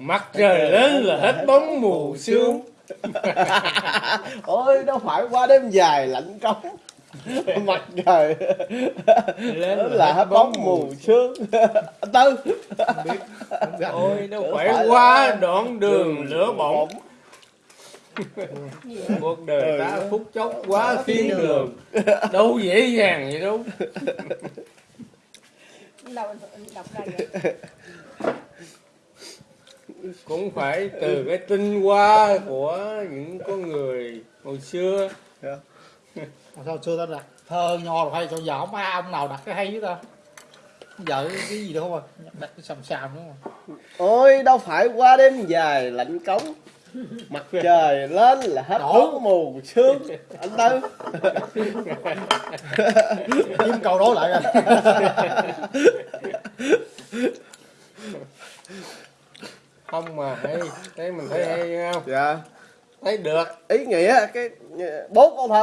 mặt trời lên là hết bóng mù sương. Ôi đâu phải qua đêm dài lạnh cống. Mặt trời lên là hết bóng mù sương. anh tư. Ôi đâu phải qua đoạn đường lửa bỏng. cuộc đời ta phút chốc quá thiên đường. Đâu dễ dàng vậy đâu. Đọc ra vậy cũng phải từ cái tinh hoa của những con người hồi xưa. Mà sao xưa ta đặt thơ nho rồi hay cho giờ không ai ông nào đặt cái hay với ta? Giờ cái gì đâu không à đặt cái sầm sàm nữa mà ôi đâu phải qua đêm dài lạnh cống. Mặt trời lên là hết Đổ. bóng mù sương. Anh tư. Kiếm câu đối lại coi không mà hay thấy mình thấy hay không? Dạ. Thấy được. Ý nghĩa cái bốn câu thơ